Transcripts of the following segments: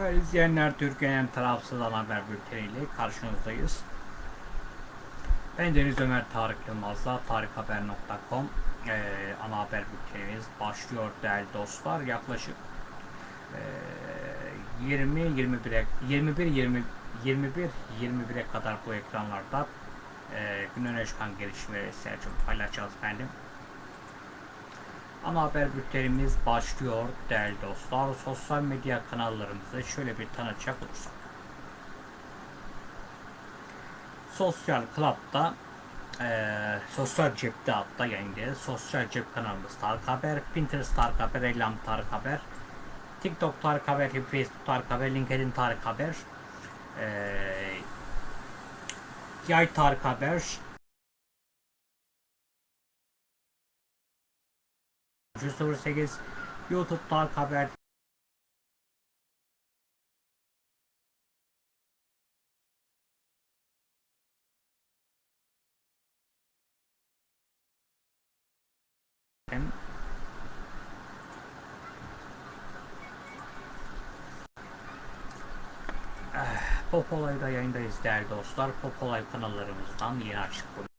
Değerli izleyenler, Türkiye'nin tarafsız ana haber bülteniyle karşınızdayız. Ben Deniz Ömer Tarık Yılmaz'la tarikhaber.com eee ana haber bültenimiz başlıyor değerli dostlar. Yaklaşık eee 20 21'e 21 20 21 21'e kadar bu ekranlarda eee gün öne çıkan gelişmeleri sizlerle paylaşacağız efendim. Ana haber bültenimiz başlıyor değerli dostlar. Sosyal medya kanallarımızı şöyle bir tanıtacak olursak. Sosyal Club'da eee sosyal cepte hatta yayındayız. Sosyal cep kanalımız Tarık Haber, Pinterest Tarık Haber, Elam Tarık Haber, TikTok Tarık Haber, Facebook Tarık Haber, LinkedIn Tarık Haber, eee Yay Tarık Haber, 308 YouTube Tarık Haber Pop Olay'da yayındayız değerli dostlar. Pop Olay kanallarımızdan yeni açık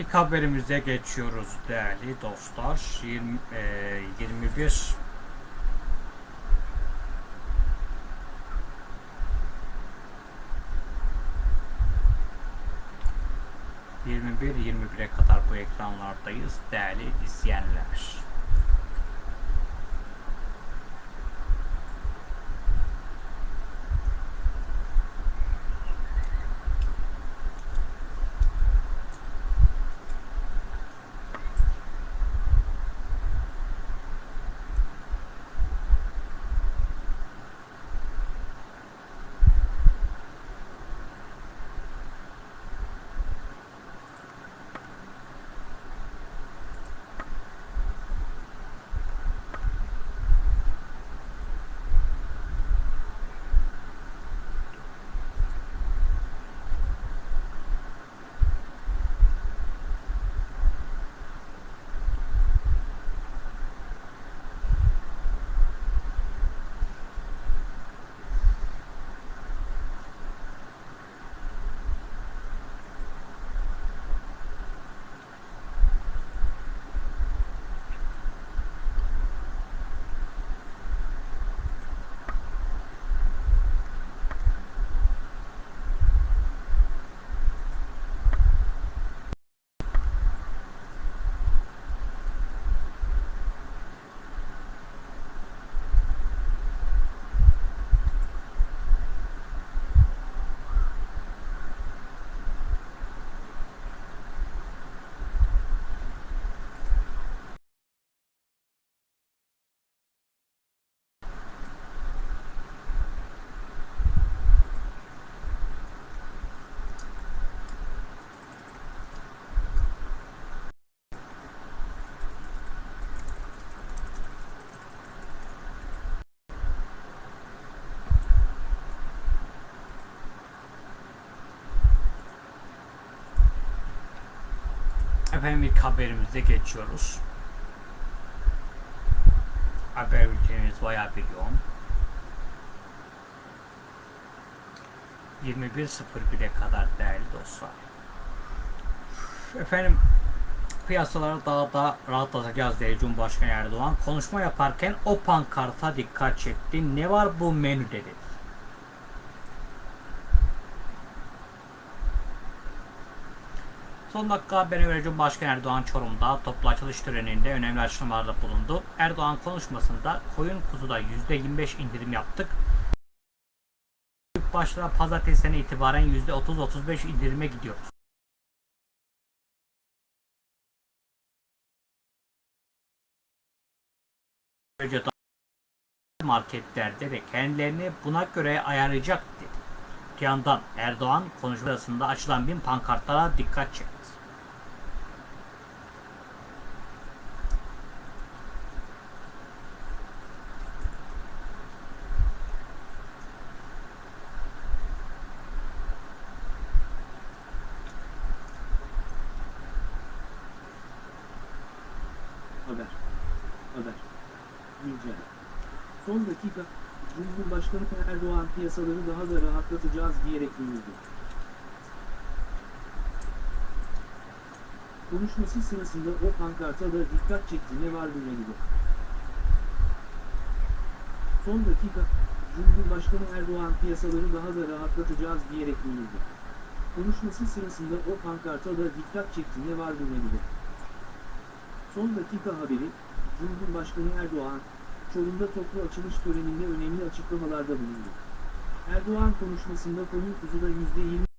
İlk haberimize geçiyoruz değerli dostlar. 20, e, 21 21-21'e kadar bu ekranlardayız değerli izleyenler. Efendim ilk haberimize geçiyoruz. Haber bültenimiz bayağı bir yoğun. 21.01'e kadar değerli dostlar. Efendim piyasaları daha da rahatlatacağız dedi Cumhurbaşkanı Erdoğan. Konuşma yaparken o pankarta dikkat çekti. Ne var bu menüde dedi. Son dakika haberine göre Cumhurbaşkanı Erdoğan Çorum'da toplu açılış töreninde önemli açıklamalarda bulundu. Erdoğan konuşmasında koyun kuzuda %25 indirim yaptık. Büyük başlara pazartesiden itibaren %30-35 indirime gidiyoruz. Marketlerde de kendilerini buna göre ayarlayacak dedi. Yandan Erdoğan konuşmasında açılan bin pankartlara dikkat çekti. Haber. Haber. Güncel. Son dakika, Cumhurbaşkanı Erdoğan piyasaları daha da rahatlatacağız diyerek duyurdu. Konuşması sırasında o pankarta da dikkat çekti ne var bu menüde. Son dakika, Cumhurbaşkanı Erdoğan piyasaları daha da rahatlatacağız diyerek duyurdu. Konuşması sırasında o pankarta da dikkat çekti ne var bu menüde. Son dakika haberi, Cumhurbaşkanı Erdoğan, Çorum'da toplu açılış töreninde önemli açıklamalarda bulundu. Erdoğan konuşmasında koyun kuzuda %20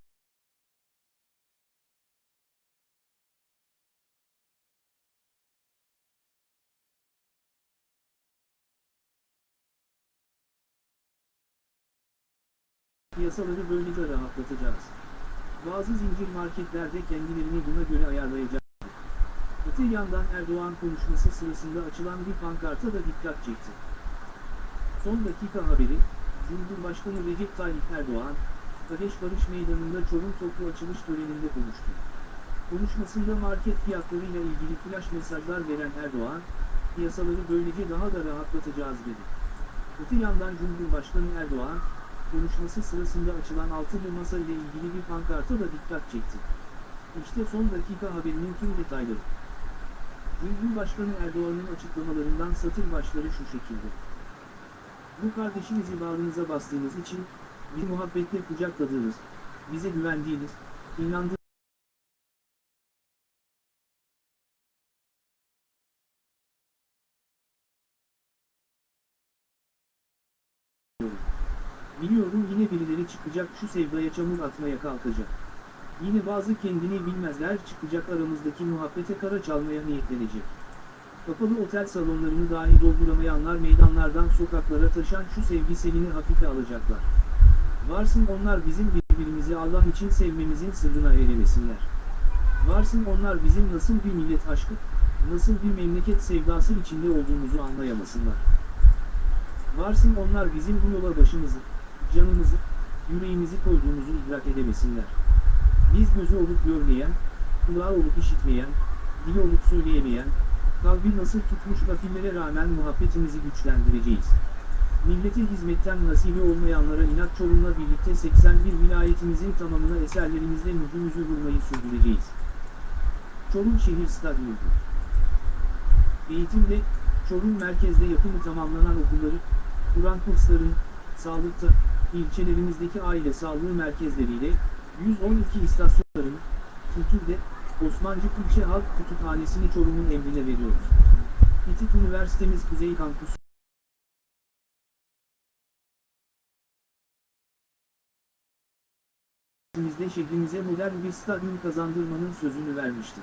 piyasaları böylece rahatlatacağız. Bazı zincir marketlerde kendilerini buna göre ayarlayacak. Öte yandan Erdoğan konuşması sırasında açılan bir pankarta da dikkat çekti. Son dakika haberi, Cumhurbaşkanı Recep Tayyip Erdoğan, Kadeş Barış Meydanı'nda Çorum toplu açılış töreninde konuştu. Konuşmasında market fiyatlarıyla ilgili flash mesajlar veren Erdoğan, piyasaları böylece daha da rahatlatacağız dedi. Öte yandan Cumhurbaşkanı Erdoğan, konuşması sırasında açılan altılı masa ile ilgili bir pankarta da dikkat çekti. İşte son dakika haberinin tüm detayları. Cumhurbaşkanı Erdoğan'ın açıklamalarından satır başları şu şekilde. Bu kardeşinizi bağrınıza bastığınız için, bir muhabbetle kucakladığınız, bize güvendiğiniz, inandığınız, Biliyorum yine birileri çıkacak şu sevdaya çamur atmaya kalkacak. Yine bazı kendini bilmezler çıkacak aramızdaki muhabbete kara çalmaya niyetlenecek. Kapalı otel salonlarını dahi dolduramayanlar meydanlardan sokaklara taşan şu sevgi selini hafife alacaklar. Varsın onlar bizim birbirimizi Allah için sevmemizin sırrına eremesinler. Varsın onlar bizim nasıl bir millet aşkı, nasıl bir memleket sevdası içinde olduğumuzu anlayamasınlar. Varsın onlar bizim bu yola başımızı, canımızı, yüreğimizi koyduğumuzu idrak edemesinler. Biz gözü olup görmeyen, kulağı olup işitmeyen, dili olup söyleyemeyen, kalbi nasıl tutmuş gafillere rağmen muhabbetimizi güçlendireceğiz. Millete hizmetten nasibi olmayanlara inat Çorum'la birlikte 81 vilayetimizin tamamına eserlerimizle mührümüzü vurmayı sürdüreceğiz. Çorum Şehir Stadyumu Eğitimde, Çorum merkezde yapımı tamamlanan okulları, Kur'an kurslarını, sağlıkta, ilçelerimizdeki aile sağlığı merkezleriyle, 112 istasyonlarını, kültürde, Osmancık İlçe Halk Kütüphanesi'ni Çorum'un emrine veriyoruz. İTİT Üniversitemiz Kuzey Kampüsü, Bizde şehrimize modern bir stadyum kazandırmanın sözünü vermiştir.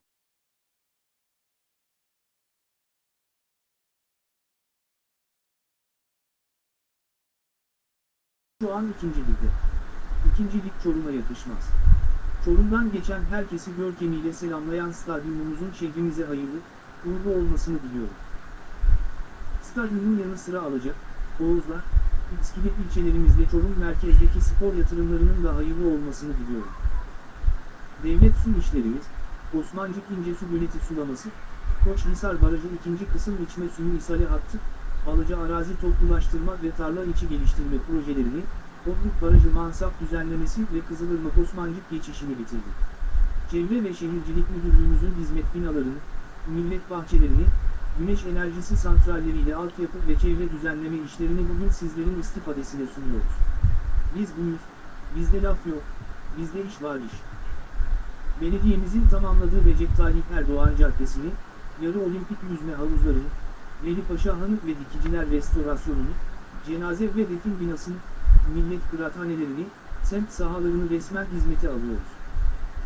Şu an ikinci ligde. İkinci lig Çorum'a yakışmaz. Çorum'dan geçen herkesi görkemiyle selamlayan stadyumumuzun şehrimize hayırlı, uğurlu olmasını diliyorum. Stadyumun yanı sıra alacak, Oğuzlar, İskilip ilçelerimizde Çorum merkezdeki spor yatırımlarının da hayırlı olmasını diliyorum. Devlet su işlerimiz, Osmancık İncesu Göleti Sulaması, Koçhisar Barajı 2. Kısım içme suyu ishale hattı, Alıcı arazi toplulaştırma ve tarla içi geliştirme projelerini, Otluk Barajı mansap düzenlemesi ve Kızılırmak Osmancık geçişini bitirdi. Çevre ve Şehircilik Müdürlüğümüzün hizmet binalarını, millet bahçelerini, güneş enerjisi santralleriyle altyapı ve çevre düzenleme işlerini bugün sizlerin istifadesine sunuyoruz. Biz buyuz, bizde laf yok, bizde iş var iş. Belediyemizin tamamladığı Recep Tayyip Erdoğan Caddesi'ni, yarı olimpik yüzme havuzlarını, Veli Paşa Hanık ve Dikiciler Restorasyonunu, cenaze ve defin binasını, millet kıraathanelerini, semt sahalarını resmen hizmete alıyoruz.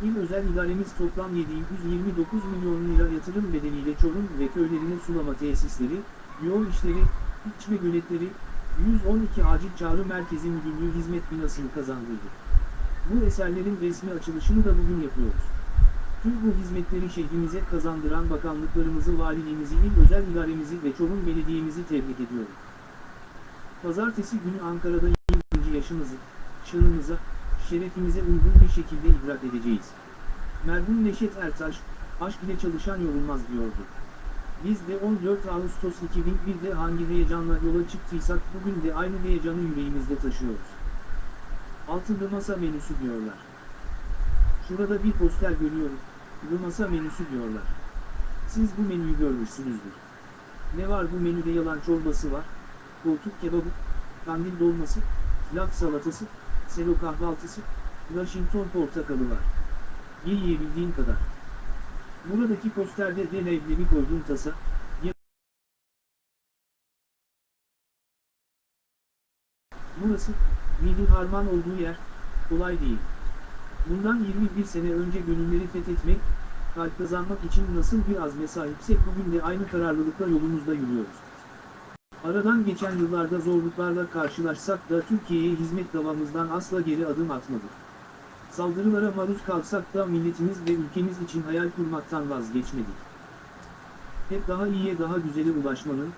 İl özel idaremiz toplam 729 milyon lira yatırım bedeliyle Çorum ve köylerine sulama tesisleri, yol işleri, içme göletleri, 112 acil çağrı merkezi müdürlüğü hizmet binasını kazandırdı. Bu eserlerin resmi açılışını da bugün yapıyoruz. Tüm bu hizmetleri şehrimize kazandıran bakanlıklarımızı, valiliğimizi, il özel idaremizi ve Çorum Belediye'mizi tebrik ediyorum. Pazartesi günü Ankara'da 20. yaşımızı, şanımıza, şerefimize uygun bir şekilde idrak edeceğiz. Merhum Neşet Ertaş, aşk ile çalışan yorulmaz diyordu. Biz de 14 Ağustos 2001'de hangi heyecanla yola çıktıysak bugün de aynı heyecanı yüreğimizde taşıyoruz. Altılı masa menüsü diyorlar. Şurada bir poster görüyorum, bu masa menüsü diyorlar. Siz bu menüyü görmüşsünüzdür. Ne var bu menüde yalan çorbası var, koltuk kebabı, kandil dolması, laf salatası, selo kahvaltısı, Washington portakalı var. Ye yiyebildiğin kadar. Buradaki posterde de leblebi koyduğum tasa, ya- Burası, milli harman olduğu yer, kolay değil. Bundan 21 sene önce gönülleri fethetmek, kalp kazanmak için nasıl bir azme sahipsek bugün de aynı kararlılıkla yolumuzda yürüyoruz. Aradan geçen yıllarda zorluklarla karşılaşsak da Türkiye'ye hizmet davamızdan asla geri adım atmadık. Saldırılara maruz kalsak da milletimiz ve ülkemiz için hayal kurmaktan vazgeçmedik. Hep daha iyiye daha güzele ulaşmanın,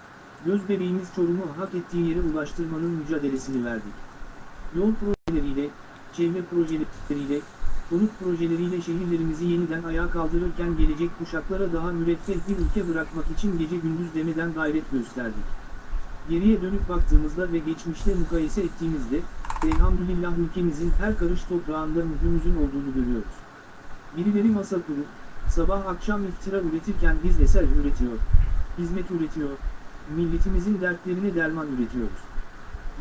göz bebeğimiz Çorum'u hak ettiği yere ulaştırmanın mücadelesini verdik. Yol projeleriyle, çevre projeleriyle, konut projeleriyle şehirlerimizi yeniden ayağa kaldırırken gelecek kuşaklara daha müreffeh bir ülke bırakmak için gece gündüz demeden gayret gösterdik. Geriye dönüp baktığımızda ve geçmişte mukayese ettiğimizde, elhamdülillah ülkemizin her karış toprağında mührümüzün olduğunu görüyoruz. Birileri masa kurup, sabah akşam iftira üretirken biz eser üretiyor, hizmet üretiyor, milletimizin dertlerine derman üretiyoruz.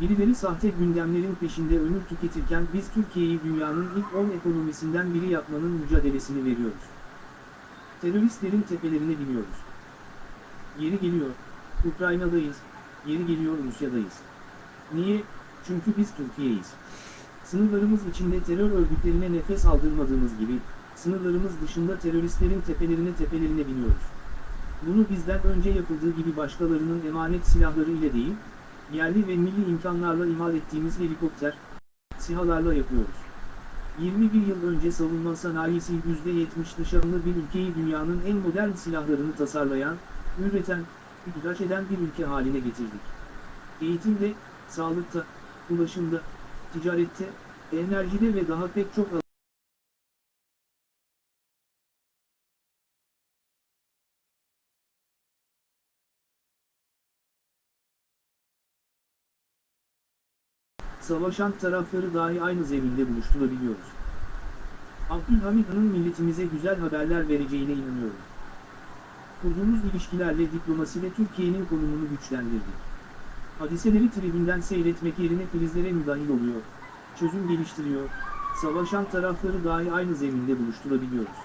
Birileri sahte gündemlerin peşinde ömür tüketirken biz Türkiye'yi dünyanın ilk 10 ekonomisinden biri yapmanın mücadelesini veriyoruz. Teröristlerin tepelerine biniyoruz. Yeri geliyor, Ukrayna'dayız, yeri geliyor Rusya'dayız. Niye? Çünkü biz Türkiye'yiz. Sınırlarımız içinde terör örgütlerine nefes aldırmadığımız gibi, sınırlarımız dışında teröristlerin tepelerine tepelerine biniyoruz. Bunu bizden önce yapıldığı gibi başkalarının emanet silahları ile değil, yerli ve milli imkanlarla imal ettiğimiz helikopter, sihalarla yapıyoruz. 21 yıl önce savunma sanayisi %70 dışarılı bir ülkeyi dünyanın en modern silahlarını tasarlayan, üreten, ihraç eden bir ülke haline getirdik. Eğitimde, sağlıkta, ulaşımda, ticarette, enerjide ve daha pek çok savaşan tarafları dahi aynı zeminde buluşturabiliyoruz. Abdülhamid Han'ın milletimize güzel haberler vereceğine inanıyorum. Kurduğumuz ilişkilerle diplomaside Türkiye'nin konumunu güçlendirdik. Hadiseleri tribünden seyretmek yerine krizlere müdahil oluyor, çözüm geliştiriyor, savaşan tarafları dahi aynı zeminde buluşturabiliyoruz.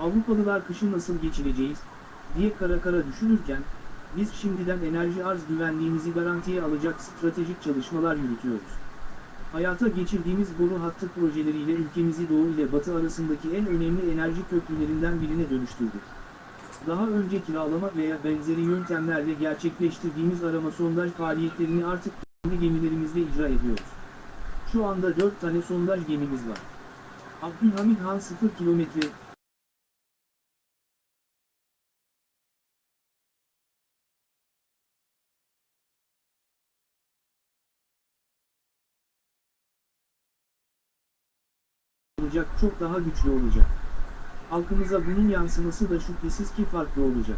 Avrupalılar kışı nasıl geçireceğiz, diye kara kara düşünürken, biz şimdiden enerji arz güvenliğimizi garantiye alacak stratejik çalışmalar yürütüyoruz. Hayata geçirdiğimiz boru hattı projeleriyle ülkemizi doğu ile batı arasındaki en önemli enerji köprülerinden birine dönüştürdük. Daha önce kiralama veya benzeri yöntemlerle gerçekleştirdiğimiz arama sondaj faaliyetlerini artık kendi gemilerimizle icra ediyoruz. Şu anda 4 tane sondaj gemimiz var. Abdülhamid Han 0 kilometre, olacak çok daha güçlü olacak. Halkımıza bunun yansıması da şüphesiz ki farklı olacak.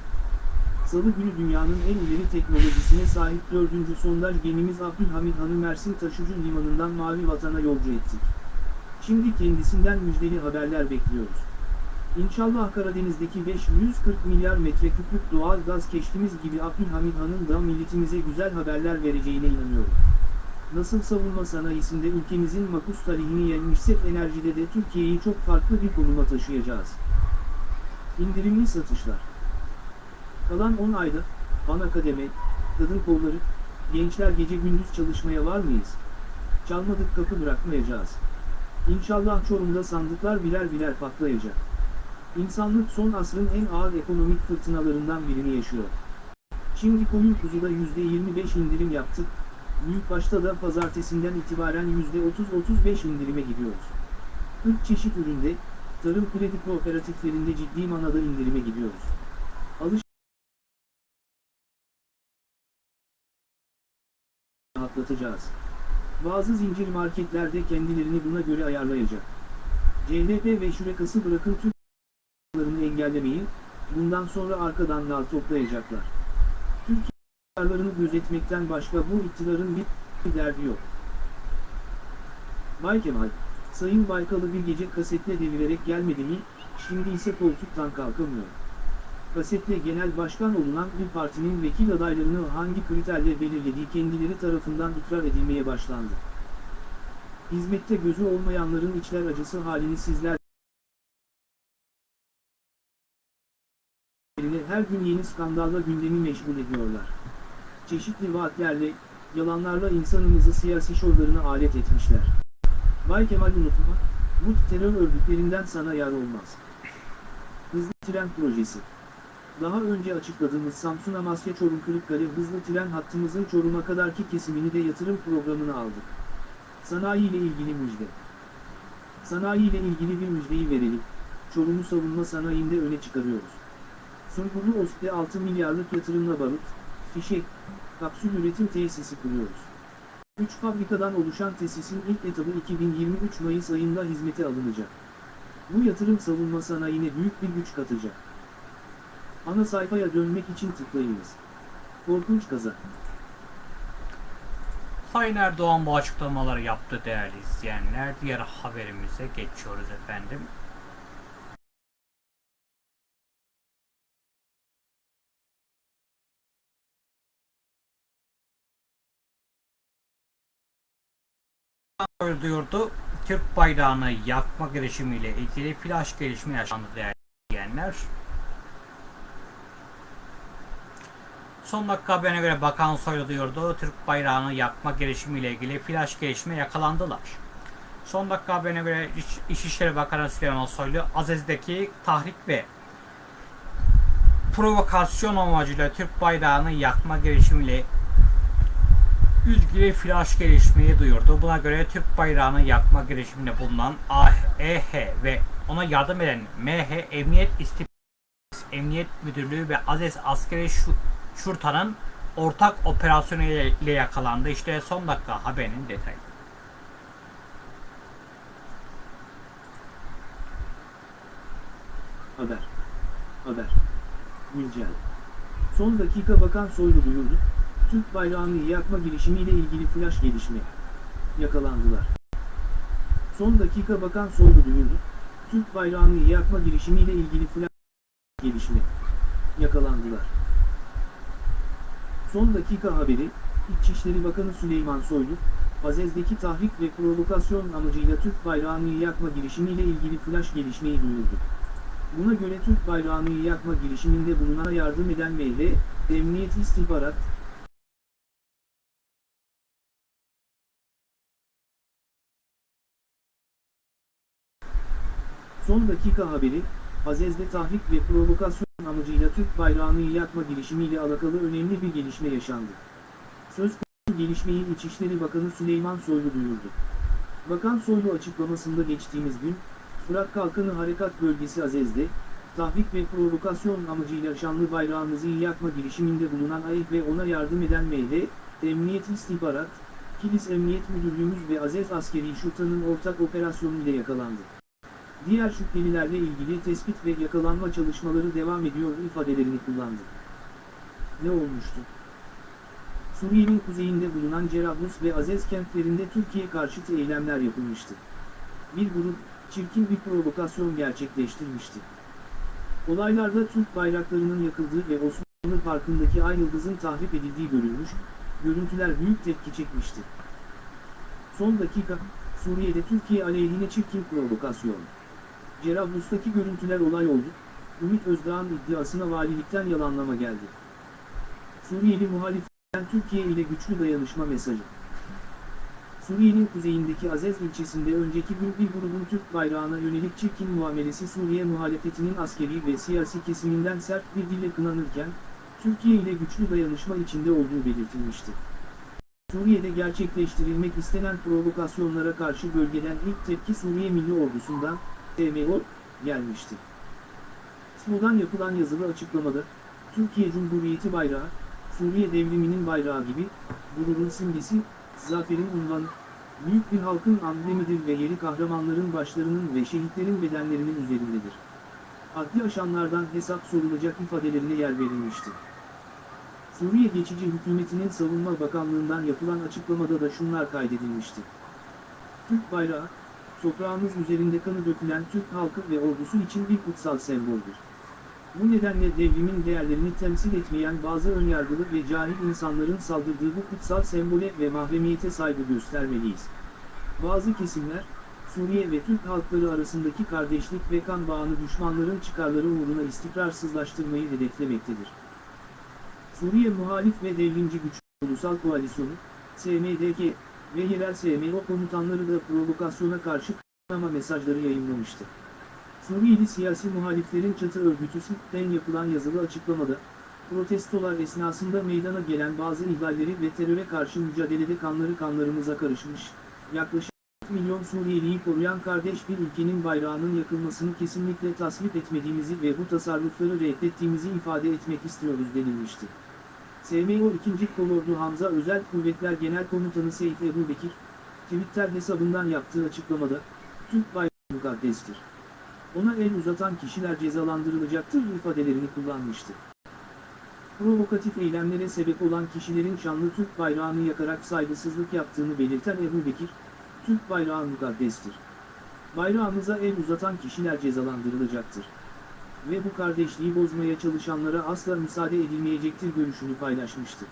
Salı günü dünyanın en ileri teknolojisine sahip dördüncü sondaj gemimiz Abdülhamid Han'ı Mersin Taşucu Limanı'ndan Mavi Vatan'a yolcu ettik. Şimdi kendisinden müjdeli haberler bekliyoruz. İnşallah Karadeniz'deki 540 milyar metreküplük doğal gaz keşfimiz gibi Abdülhamid Han'ın da milletimize güzel haberler vereceğine inanıyorum. Nasıl savunma sanayisinde ülkemizin makus tarihini yenmişsek enerjide de Türkiye'yi çok farklı bir konuma taşıyacağız. İndirimli satışlar. Kalan 10 ayda, ana kademe, kadın kolları, gençler gece gündüz çalışmaya var mıyız? Çalmadık kapı bırakmayacağız. İnşallah Çorum'da sandıklar birer birer patlayacak. İnsanlık son asrın en ağır ekonomik fırtınalarından birini yaşıyor. Şimdi koyun kuzuda %25 indirim yaptık, Büyükbaş'ta da pazartesinden itibaren %30-35 indirime gidiyoruz. 40 çeşit üründe, tarım kredi kooperatiflerinde ciddi manada indirime gidiyoruz. Alış rahatlatacağız. Bazı zincir marketlerde kendilerini buna göre ayarlayacak. CNP ve şurekası bırakın ***larını engellemeyi, bundan sonra arkadan nar toplayacaklar. Türkiye kararlarını gözetmekten başka bu iktidarın bir derdi yok. Bay Kemal, Sayın Baykal'ı bir gece kasetle devirerek gelmedi mi, şimdi ise koltuktan kalkamıyor. Kasetle genel başkan olunan bir partinin vekil adaylarını hangi kriterle belirlediği kendileri tarafından ikrar edilmeye başlandı. Hizmette gözü olmayanların içler acısı halini sizler her gün yeni skandalla gündemi meşgul ediyorlar çeşitli vaatlerle, yalanlarla insanımızı siyasi şovlarına alet etmişler. Bay Kemal unutma, bu terör örgütlerinden sana yar olmaz. Hızlı tren projesi. Daha önce açıkladığımız Samsun Amasya Çorum Kırıkkale hızlı tren hattımızın Çorum'a kadarki kesimini de yatırım programına aldık. Sanayi ile ilgili müjde. Sanayi ile ilgili bir müjdeyi verelim. Çorum'u savunma sanayinde öne çıkarıyoruz. Sungurlu Ostte 6 milyarlık yatırımla barut, fişek, kapsül üretim tesisi kuruyoruz. 3 fabrikadan oluşan tesisin ilk etabı 2023 Mayıs ayında hizmete alınacak. Bu yatırım savunma sanayine büyük bir güç katacak. Ana sayfaya dönmek için tıklayınız. Korkunç kaza. Sayın Erdoğan bu açıklamaları yaptı değerli izleyenler. Diğer haberimize geçiyoruz efendim. Duyurdu. Türk bayrağını yakma girişimiyle ilgili flash gelişme yaşandı değerli izleyenler. Son dakika haberine göre Bakan Soylu duyurdu. Türk bayrağını yakma girişimiyle ilgili flash gelişme yakalandılar. Son dakika haberine göre İç, İçişleri Bakanı Süleyman Soylu Aziz'deki tahrik ve provokasyon amacıyla Türk bayrağını yakma girişimiyle ilgili flash gelişmeyi duyurdu. Buna göre Türk bayrağını yakma girişiminde bulunan AEH ve ona yardım eden MH Emniyet İstihbarat Emniyet Müdürlüğü ve Aziz Askeri Şurta'nın ortak operasyonu ile yakalandı. İşte son dakika haberinin detayı. Haber. Haber. Güncel. Son dakika Bakan Soylu duyurdu. Türk bayrağını yakma girişimiyle ilgili flash gelişme. Yakalandılar. Son dakika Bakan Soylu duyurdu. Türk bayrağını yakma girişimiyle ilgili flash gelişme. Yakalandılar. Son dakika haberi, İçişleri Bakanı Süleyman Soylu, Azez'deki tahrik ve provokasyon amacıyla Türk bayrağını yakma girişimiyle ilgili flash gelişmeyi duyurdu. Buna göre Türk bayrağını yakma girişiminde bulunana yardım eden MH, Emniyet İstihbarat, Son dakika haberi, Azez'de tahrik ve provokasyon amacıyla Türk bayrağını yakma girişimiyle alakalı önemli bir gelişme yaşandı. Söz konusu gelişmeyi İçişleri Bakanı Süleyman Soylu duyurdu. Bakan Soylu açıklamasında geçtiğimiz gün, Fırat Kalkanı Harekat Bölgesi Azez'de, tahrik ve provokasyon amacıyla şanlı bayrağımızı yakma girişiminde bulunan AYİH ve ona yardım eden MD, Emniyet İstihbarat, Kilis Emniyet Müdürlüğümüz ve Azez Askeri Şurta'nın ortak operasyonu ile yakalandı. Diğer şüphelilerle ilgili tespit ve yakalanma çalışmaları devam ediyor ifadelerini kullandı. Ne olmuştu? Suriye'nin kuzeyinde bulunan Cerablus ve Azez kentlerinde Türkiye karşıtı eylemler yapılmıştı. Bir grup, çirkin bir provokasyon gerçekleştirmişti. Olaylarda Türk bayraklarının yakıldığı ve Osmanlı Parkı'ndaki ay yıldızın tahrip edildiği görülmüş, görüntüler büyük tepki çekmişti. Son dakika, Suriye'de Türkiye aleyhine çirkin provokasyon. Cerablus'taki görüntüler olay oldu, Ümit Özdağ'ın iddiasına valilikten yalanlama geldi. Suriyeli muhaliften Türkiye ile güçlü dayanışma mesajı. Suriye'nin kuzeyindeki Azez ilçesinde önceki gün bir grubun Türk bayrağına yönelik çirkin muamelesi Suriye muhalefetinin askeri ve siyasi kesiminden sert bir dille kınanırken, Türkiye ile güçlü dayanışma içinde olduğu belirtilmişti. Suriye'de gerçekleştirilmek istenen provokasyonlara karşı bölgeden ilk tepki Suriye Milli Ordusu'ndan, TMO, gelmişti. SMO'dan yapılan yazılı açıklamada, Türkiye Cumhuriyeti bayrağı, Suriye devriminin bayrağı gibi, gururun simgesi, zaferin unvanı, büyük bir halkın amblemidir ve yeri kahramanların başlarının ve şehitlerin bedenlerinin üzerindedir. Adli aşanlardan hesap sorulacak ifadelerine yer verilmişti. Suriye Geçici Hükümeti'nin Savunma Bakanlığı'ndan yapılan açıklamada da şunlar kaydedilmişti. Türk bayrağı, toprağımız üzerinde kanı dökülen Türk halkı ve ordusu için bir kutsal semboldür. Bu nedenle devrimin değerlerini temsil etmeyen bazı önyargılı ve cahil insanların saldırdığı bu kutsal sembole ve mahremiyete saygı göstermeliyiz. Bazı kesimler, Suriye ve Türk halkları arasındaki kardeşlik ve kan bağını düşmanların çıkarları uğruna istikrarsızlaştırmayı hedeflemektedir. Suriye Muhalif ve Devrimci Güç Ulusal Koalisyonu, SMDK ve yerel SMO komutanları da provokasyona karşı kınama mesajları yayınlamıştı. Suriyeli siyasi muhaliflerin çatı örgütü SİP'ten yapılan yazılı açıklamada, protestolar esnasında meydana gelen bazı ihlalleri ve teröre karşı mücadelede kanları kanlarımıza karışmış, yaklaşık 4 milyon Suriyeliyi koruyan kardeş bir ülkenin bayrağının yakılmasını kesinlikle tasvip etmediğimizi ve bu tasarrufları reddettiğimizi ifade etmek istiyoruz denilmişti. SMO 2. Kolordu Hamza Özel Kuvvetler Genel Komutanı Seyit Ebu Bekir, Twitter hesabından yaptığı açıklamada, Türk bayrağı mukaddestir. Ona el uzatan kişiler cezalandırılacaktır ifadelerini kullanmıştı. Provokatif eylemlere sebep olan kişilerin şanlı Türk bayrağını yakarak saygısızlık yaptığını belirten Ebu Bekir, Türk bayrağı mukaddestir. Bayrağımıza el uzatan kişiler cezalandırılacaktır. Ve bu kardeşliği bozmaya çalışanlara asla müsaade edilmeyecektir görüşünü paylaşmıştı.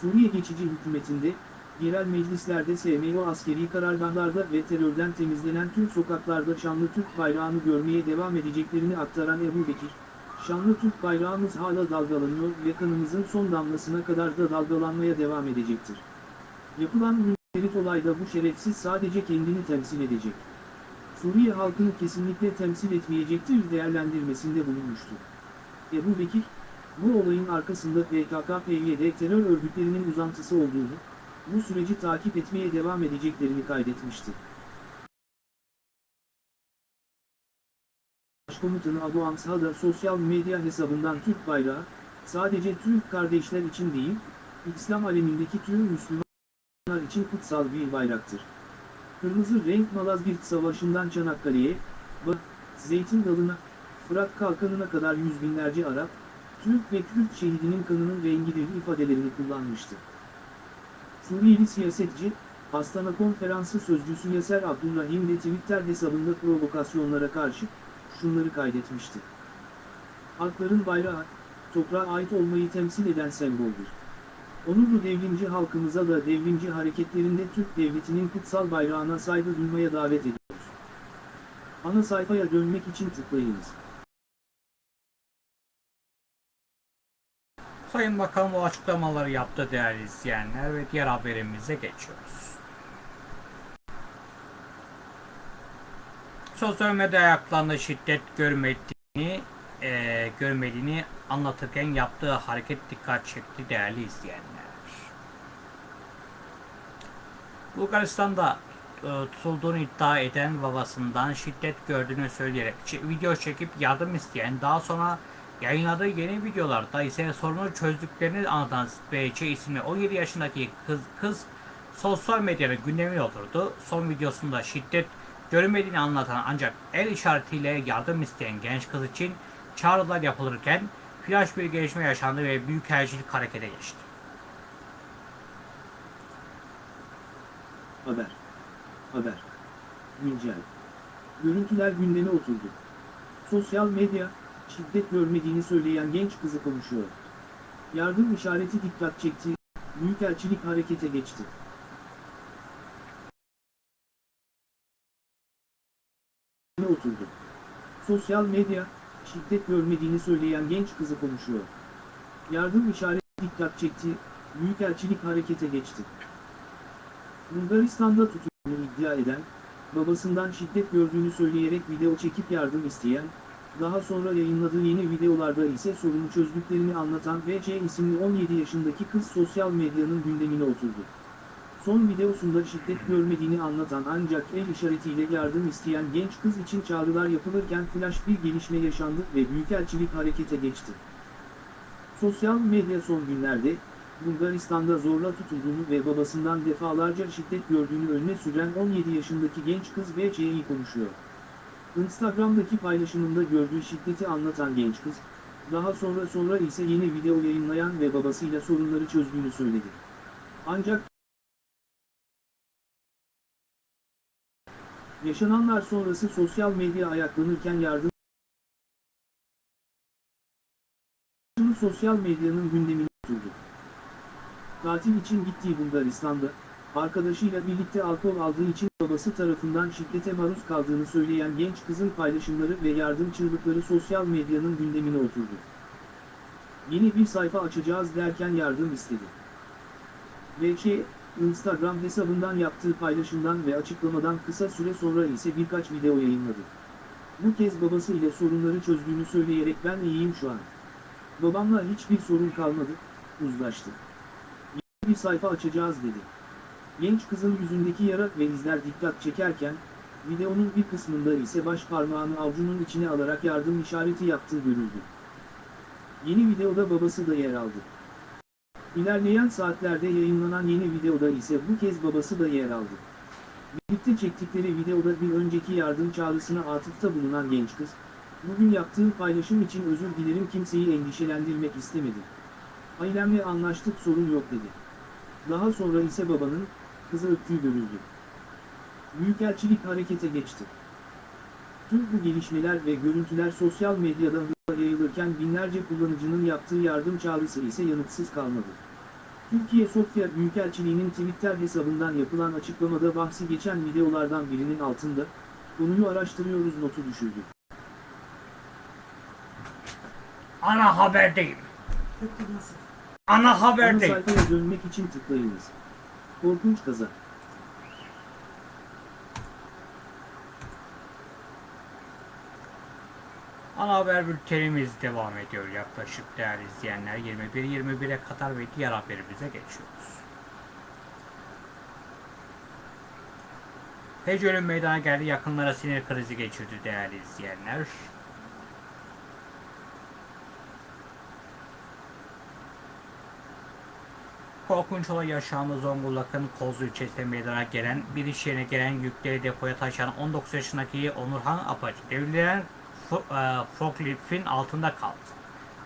Suriye geçici hükümetinde, yerel meclislerde SMO askeri karargahlarda ve terörden temizlenen tüm sokaklarda şanlı Türk bayrağını görmeye devam edeceklerini aktaran Ebu Bekir, şanlı Türk bayrağımız hala dalgalanıyor ve kanımızın son damlasına kadar da dalgalanmaya devam edecektir. Yapılan münferit olayda bu şerefsiz sadece kendini temsil edecek. Suriye halkını kesinlikle temsil etmeyecektir değerlendirmesinde bulunmuştu. Ebu Bekir, bu olayın arkasında PKK-PYD terör örgütlerinin uzantısı olduğunu, bu süreci takip etmeye devam edeceklerini kaydetmişti. Başkomutanı Abu Amsa da sosyal medya hesabından Türk bayrağı, sadece Türk kardeşler için değil, İslam alemindeki tüm Müslümanlar için kutsal bir bayraktır. Kırmızı renk Malazgirt Savaşı'ndan Çanakkale'ye, Bak, Zeytin Dalı'na, Fırat Kalkanı'na kadar yüz binlerce Arap, Türk ve Kürt şehidinin kanının rengidir ifadelerini kullanmıştı. Suriyeli siyasetçi, Astana Konferansı Sözcüsü Yaser Abdurrahim de Twitter hesabında provokasyonlara karşı şunları kaydetmişti. Halkların bayrağı, toprağa ait olmayı temsil eden semboldür. Onurlu devrimci halkımıza da devrimci hareketlerinde Türk Devleti'nin kutsal bayrağına saygı duymaya davet ediyoruz. Ana sayfaya dönmek için tıklayınız. Sayın Bakan bu açıklamaları yaptı değerli izleyenler ve diğer haberimize geçiyoruz. Sosyal medya ayaklarında şiddet görmediğini, e, görmediğini anlatırken yaptığı hareket dikkat çekti değerli izleyenler. Bulgaristan'da e, tutulduğunu iddia eden babasından şiddet gördüğünü söyleyerek video çekip yardım isteyen daha sonra yayınladığı yeni videolarda ise sorunu çözdüklerini anlatan BC isimli 17 yaşındaki kız, kız sosyal medyanın gündemine oturdu. Son videosunda şiddet görünmediğini anlatan ancak el işaretiyle yardım isteyen genç kız için çağrılar yapılırken flash bir gelişme yaşandı ve büyükelçilik harekete geçti. Haber. Haber. Güncel. Görüntüler gündeme oturdu. Sosyal medya, şiddet görmediğini söyleyen genç kızı konuşuyor. Yardım işareti dikkat çekti, Büyükelçilik harekete geçti. Oturdu. Sosyal medya, şiddet görmediğini söyleyen genç kızı konuşuyor. Yardım işareti dikkat çekti, Büyükelçilik harekete geçti. Bulgaristan'da tutulduğunu iddia eden, babasından şiddet gördüğünü söyleyerek video çekip yardım isteyen, daha sonra yayınladığı yeni videolarda ise sorunu çözdüklerini anlatan VC isimli 17 yaşındaki kız sosyal medyanın gündemine oturdu. Son videosunda şiddet görmediğini anlatan ancak el işaretiyle yardım isteyen genç kız için çağrılar yapılırken flash bir gelişme yaşandı ve büyükelçilik harekete geçti. Sosyal medya son günlerde, Bulgaristan'da zorla tutulduğunu ve babasından defalarca şiddet gördüğünü önüne süren 17 yaşındaki genç kız VC'yi konuşuyor. Instagram'daki paylaşımında gördüğü şiddeti anlatan genç kız, daha sonra sonra ise yeni video yayınlayan ve babasıyla sorunları çözdüğünü söyledi. Ancak yaşananlar sonrası sosyal medya ayaklanırken yardım sosyal medyanın gündemine oturdu. Tatil için gittiği Bulgaristan'da, arkadaşıyla birlikte alkol aldığı için babası tarafından şiddete maruz kaldığını söyleyen genç kızın paylaşımları ve yardım çığlıkları sosyal medyanın gündemine oturdu. Yeni bir sayfa açacağız derken yardım istedi. VK, Instagram hesabından yaptığı paylaşımdan ve açıklamadan kısa süre sonra ise birkaç video yayınladı. Bu kez babası ile sorunları çözdüğünü söyleyerek ben iyiyim şu an. Babamla hiçbir sorun kalmadı, uzlaştık. Bir sayfa açacağız dedi. Genç kızın yüzündeki yara ve izler dikkat çekerken, videonun bir kısmında ise baş parmağını avucunun içine alarak yardım işareti yaptığı görüldü. Yeni videoda babası da yer aldı. İlerleyen saatlerde yayınlanan yeni videoda ise bu kez babası da yer aldı. Birlikte çektikleri videoda bir önceki yardım çağrısına atıfta bulunan genç kız, bugün yaptığım paylaşım için özür dilerim kimseyi endişelendirmek istemedi. Ailemle anlaştık sorun yok dedi. Daha sonra ise babanın, kızı öptüğü görüldü. Büyükelçilik harekete geçti. Tüm bu gelişmeler ve görüntüler sosyal medyada hızla yayılırken binlerce kullanıcının yaptığı yardım çağrısı ise yanıtsız kalmadı. Türkiye Sofya Büyükelçiliği'nin Twitter hesabından yapılan açıklamada bahsi geçen videolardan birinin altında, konuyu araştırıyoruz notu düşürdü. Ana haberdeyim. Ana Ana haberdeyim. sayfaya dönmek için tıklayınız. Korkunç kaza. Ana haber bültenimiz devam ediyor yaklaşık değerli izleyenler. 21-21'e kadar ve diğer haberimize geçiyoruz. Ölüm meydana geldi. Yakınlara sinir krizi geçirdi değerli izleyenler. Korkunç olay Zonguldak'ın Kozlu ilçesinde meydana gelen bir iş yerine gelen yükleri depoya taşıyan 19 yaşındaki Onurhan Apacı devrilen e, forkliftin altında kaldı.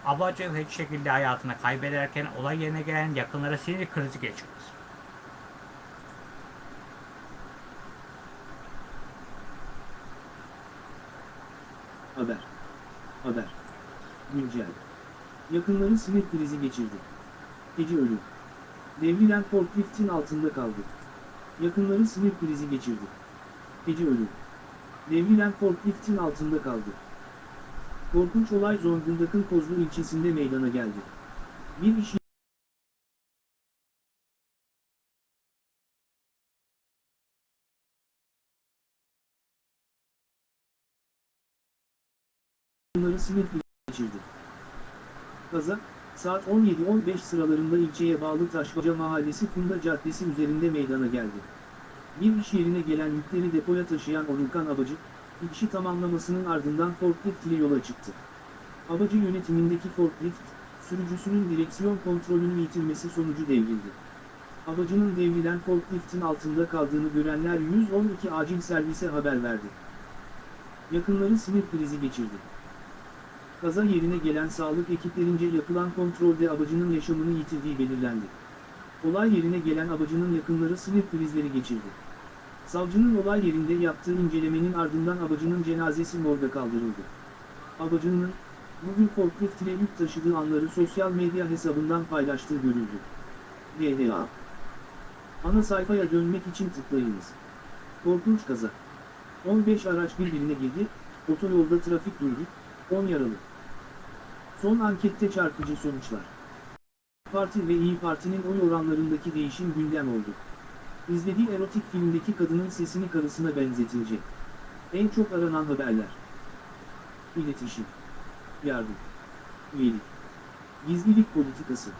Apacı hiç şekilde hayatını kaybederken olay yerine gelen yakınlara sinir krizi geçirdi. Haber. Haber. Güncel. Yakınları sinir krizi geçirdi. Gece ölü. Devrilen forkliftin altında kaldı. Yakınları sinir krizi geçirdi. Gece ölü. Devrilen forkliftin altında kaldı. Korkunç olay Zonguldak'ın Kozlu ilçesinde meydana geldi. Bir iş yakınları sinir geçirdi. Kaza, saat 17.15 sıralarında ilçeye bağlı Taşbaca Mahallesi Funda Caddesi üzerinde meydana geldi. Bir iş yerine gelen yükleri depoya taşıyan Onurkan Abacı, işi tamamlamasının ardından forklift ile yola çıktı. Abacı yönetimindeki forklift, sürücüsünün direksiyon kontrolünü yitirmesi sonucu devrildi. Abacının devrilen forkliftin altında kaldığını görenler 112 acil servise haber verdi. Yakınları sinir krizi geçirdi. Kaza yerine gelen sağlık ekiplerince yapılan kontrolde abacının yaşamını yitirdiği belirlendi. Olay yerine gelen abacının yakınları sinir krizleri geçirdi. Savcının olay yerinde yaptığı incelemenin ardından abacının cenazesi morga kaldırıldı. Abacının, bugün forklift ile yük taşıdığı anları sosyal medya hesabından paylaştığı görüldü. DHA Ana sayfaya dönmek için tıklayınız. Korkunç kaza. 15 araç birbirine girdi, otoyolda trafik durdu, 10 yaralı. Son ankette çarpıcı sonuçlar. Parti ve İyi Parti'nin oy oranlarındaki değişim gündem oldu. İzlediği erotik filmdeki kadının sesini karısına benzetilecek. En çok aranan haberler. İletişim. Yardım. Üyelik. Gizlilik politikası.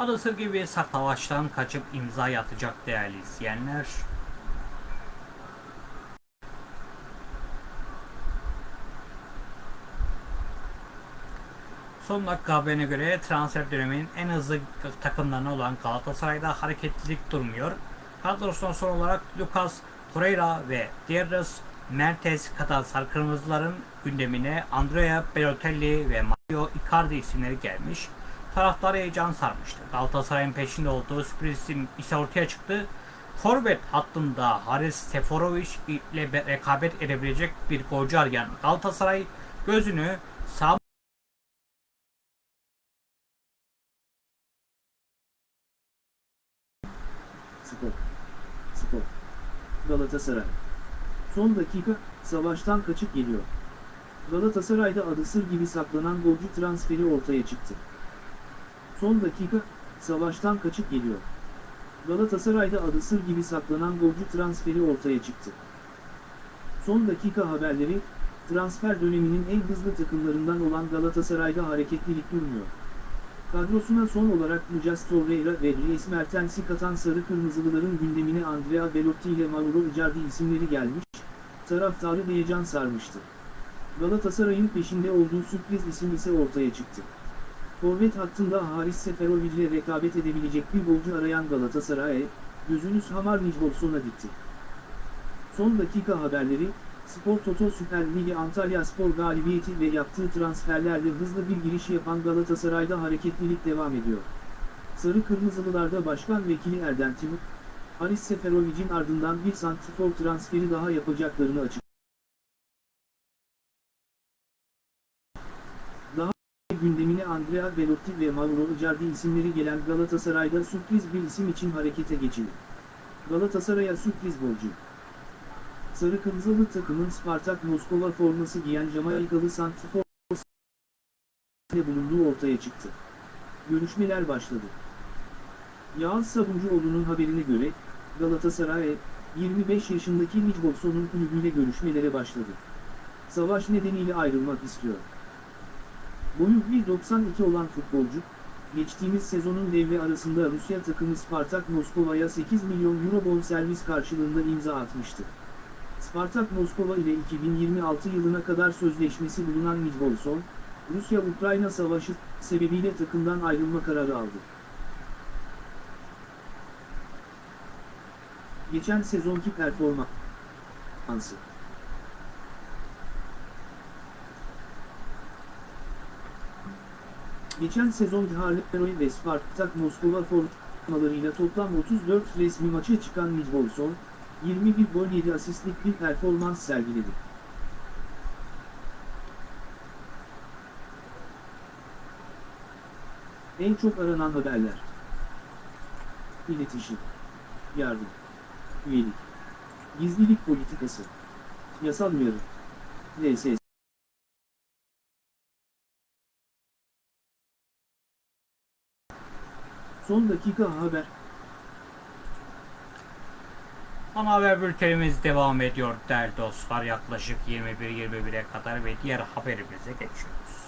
Adasır gibi savaştan kaçıp imza atacak değerli izleyenler. Son dakika haberine göre transfer döneminin en hızlı takımlarından olan Galatasaray'da hareketlilik durmuyor. Kadrosuna son olarak Lucas Torreira ve Dierres Mertens kadar sarı kırmızıların gündemine Andrea Balotelli ve Mario Icardi isimleri gelmiş. Taraftarı heyecan sarmıştı. Galatasaray'ın peşinde olduğu sürpriz ise ortaya çıktı. Forvet hattında Haris Seforovic ile be- rekabet edebilecek bir golcü arayan Galatasaray gözünü sağ Spor. Spor. Galatasaray. Son dakika, savaştan kaçıp geliyor. Galatasaray'da adı sır gibi saklanan golcü transferi ortaya çıktı. Son dakika, savaştan kaçıp geliyor. Galatasaray'da adı sır gibi saklanan golcü transferi ortaya çıktı. Son dakika haberleri, transfer döneminin en hızlı takımlarından olan Galatasaray'da hareketlilik durmuyor. Kadrosuna son olarak Lucas Torreira ve Dries Mertens'i katan Sarı Kırmızılıların gündemine Andrea Belotti ile Mauro Icardi isimleri gelmiş, taraftarı heyecan sarmıştı. Galatasaray'ın peşinde olduğu sürpriz isim ise ortaya çıktı. Forvet hattında Haris Seferovic ile rekabet edebilecek bir golcü arayan Galatasaray'a, gözünüz Hamar Nicholson'a dikti. Son dakika haberleri, Spor Toto Süper Ligi Antalya Spor galibiyeti ve yaptığı transferlerle hızlı bir giriş yapan Galatasaray'da hareketlilik devam ediyor. Sarı Kırmızılılarda Başkan Vekili Erdem Timur, Haris Seferovic'in ardından bir santrfor transferi daha yapacaklarını açıkladı. Daha gündemine Andrea Belotti ve Mauro Icardi isimleri gelen Galatasaray'da sürpriz bir isim için harekete geçildi. Galatasaray'a sürpriz golcü. Sarı Kırmızılı takımın Spartak Moskova forması giyen Jamaikalı santrfor ile bulunduğu ortaya çıktı. Görüşmeler başladı. Yağız Sabuncuoğlu'nun haberine göre, Galatasaray, 25 yaşındaki Nicholson'un kulübüyle görüşmelere başladı. Savaş nedeniyle ayrılmak istiyor. Boyu 1.92 olan futbolcu, geçtiğimiz sezonun devre arasında Rusya takımı Spartak Moskova'ya 8 milyon euro bonservis karşılığında imza atmıştı. Spartak Moskova ile 2026 yılına kadar sözleşmesi bulunan Nicholson, Rusya-Ukrayna savaşı sebebiyle takımdan ayrılma kararı aldı. Geçen sezonki performansı Geçen sezon Harleroy ve Spartak Moskova formalarıyla toplam 34 resmi maça çıkan Nicholson, 21 gol 7 asistlik bir performans sergiledi. En çok aranan haberler. İletişim. Yardım. Üyelik. Gizlilik politikası. Yasal uyarı. LSS. Son dakika haber. Ana haber bültenimiz devam ediyor değerli dostlar. Yaklaşık 21-21'e kadar ve diğer haberimize geçiyoruz.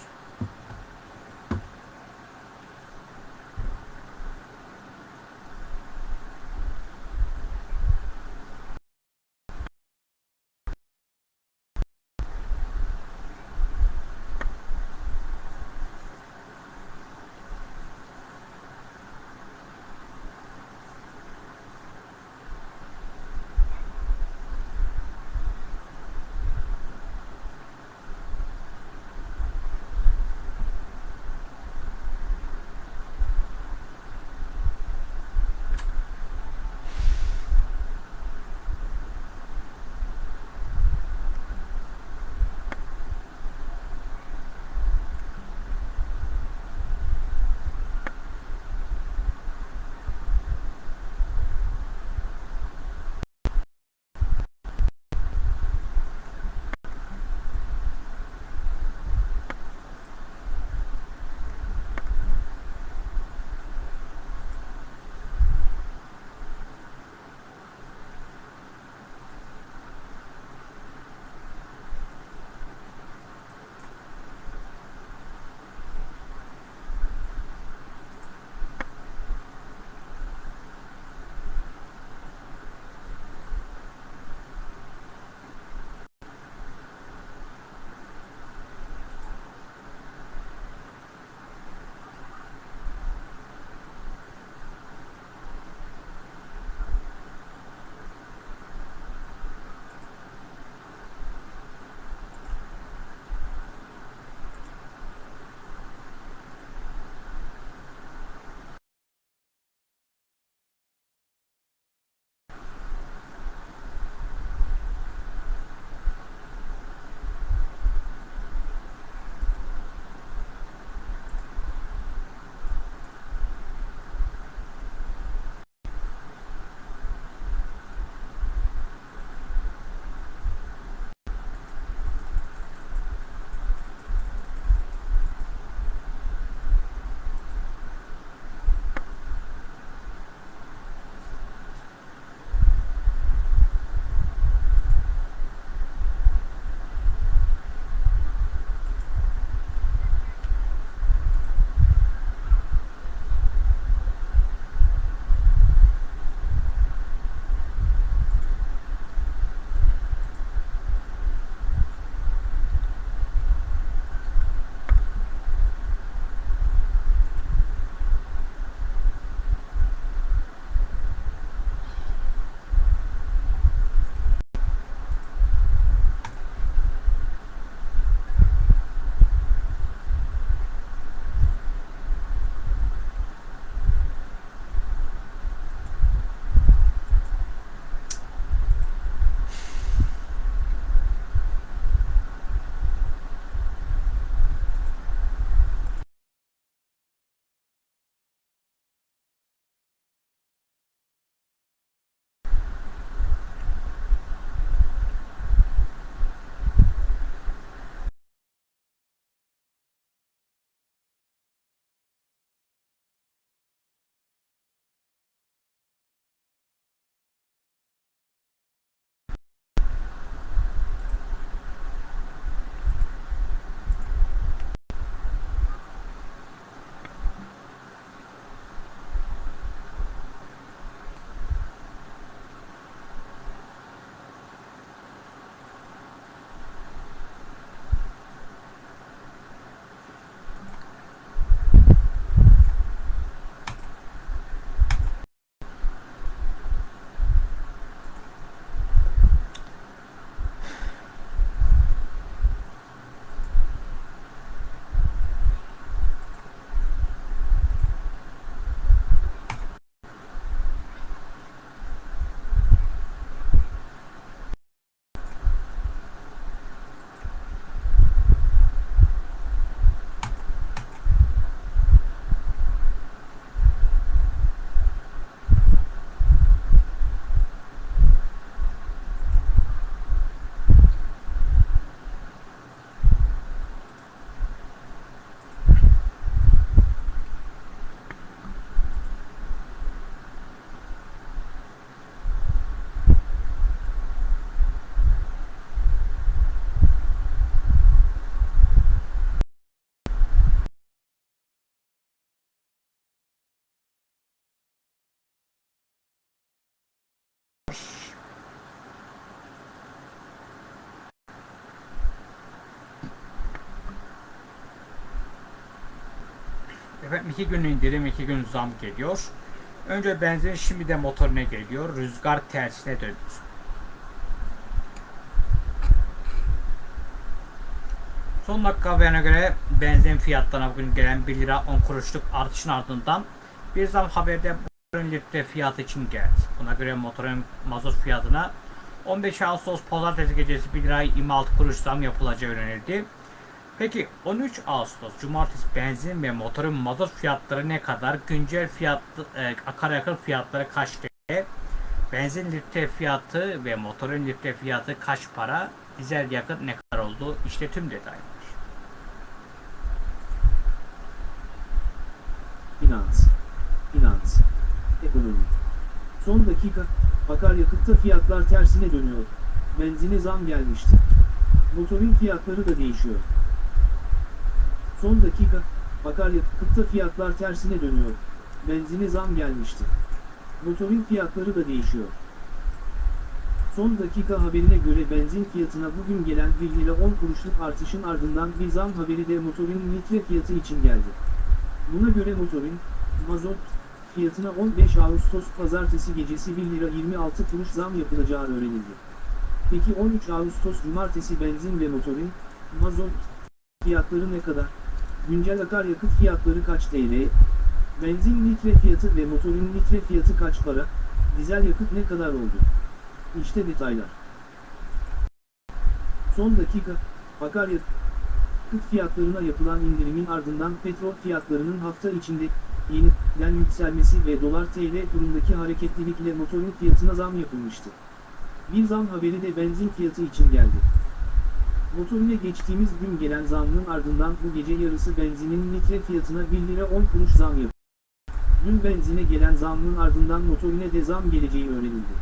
Efendim iki gün indirim, iki gün zam geliyor. Önce benzin şimdi de motorine geliyor. Rüzgar tersine dönüyor. Son dakika haberine göre benzin fiyatlarına bugün gelen 1 lira 10 kuruşluk artışın ardından bir zam haberde motorun litre fiyatı için geldi. Buna göre motorun mazot fiyatına 15 Ağustos pazartesi gecesi 1 lira 26 kuruş zam yapılacağı öğrenildi. Peki 13 Ağustos cumartesi benzin ve motorun mazot fiyatları ne kadar? Güncel fiyat e, akaryakıt fiyatları kaç TL? Benzin litre fiyatı ve motorun litre fiyatı kaç para? Dizel yakıt ne kadar oldu? İşte tüm detaylar. Finans. Finans. Ekonomi. Son dakika, akaryakıtta fiyatlar tersine dönüyor. Benzine zam gelmişti. Motorin fiyatları da değişiyor. Son dakika, akaryakıtta fiyatlar tersine dönüyor. Benzine zam gelmişti. Motorin fiyatları da değişiyor. Son dakika haberine göre benzin fiyatına bugün gelen 1 lira 10 kuruşluk artışın ardından bir zam haberi de motorin litre fiyatı için geldi. Buna göre motorin, mazot, fiyatına 15 Ağustos pazartesi gecesi 1 lira 26 kuruş zam yapılacağı öğrenildi. Peki 13 Ağustos cumartesi benzin ve motorin, mazot, fiyatları ne kadar? Güncel akaryakıt fiyatları kaç TL? Benzin litre fiyatı ve motorin litre fiyatı kaç para? Dizel yakıt ne kadar oldu? İşte detaylar. Son dakika, akaryakıt fiyatlarına yapılan indirimin ardından petrol fiyatlarının hafta içinde yeniden yükselmesi ve dolar TL kurundaki hareketlilikle motorun fiyatına zam yapılmıştı. Bir zam haberi de benzin fiyatı için geldi. Motorine geçtiğimiz gün gelen zamın ardından bu gece yarısı benzinin litre fiyatına 1 lira 10 kuruş zam yapıldı. Dün benzine gelen zamın ardından motorine de zam geleceği öğrenildi.